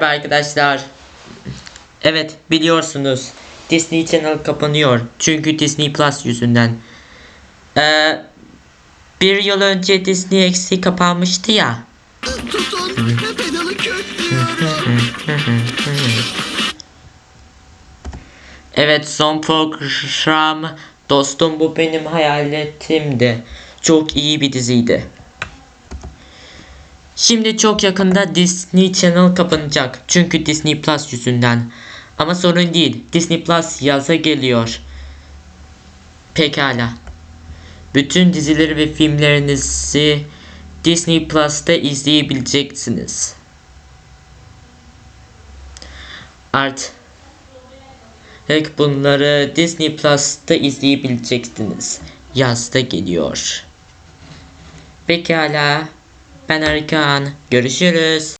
Merhaba arkadaşlar. Evet biliyorsunuz Disney Channel kapanıyor. Çünkü Disney Plus yüzünden. Ee, bir yıl önce Disney X'i kapanmıştı ya. Evet son program Dostum Bu Benim Hayaletimdi. Çok iyi bir diziydi. Şimdi çok yakında Disney Channel kapanacak. Çünkü Disney Plus yüzünden. Ama sorun değil. Disney Plus yaza geliyor. Pekala. Bütün dizileri ve filmlerinizi Disney Plus'ta izleyebileceksiniz. Artık bunları Disney Plus'ta izleyebileceksiniz. Yazda geliyor. Pekala. Ben Arkan. Görüşürüz.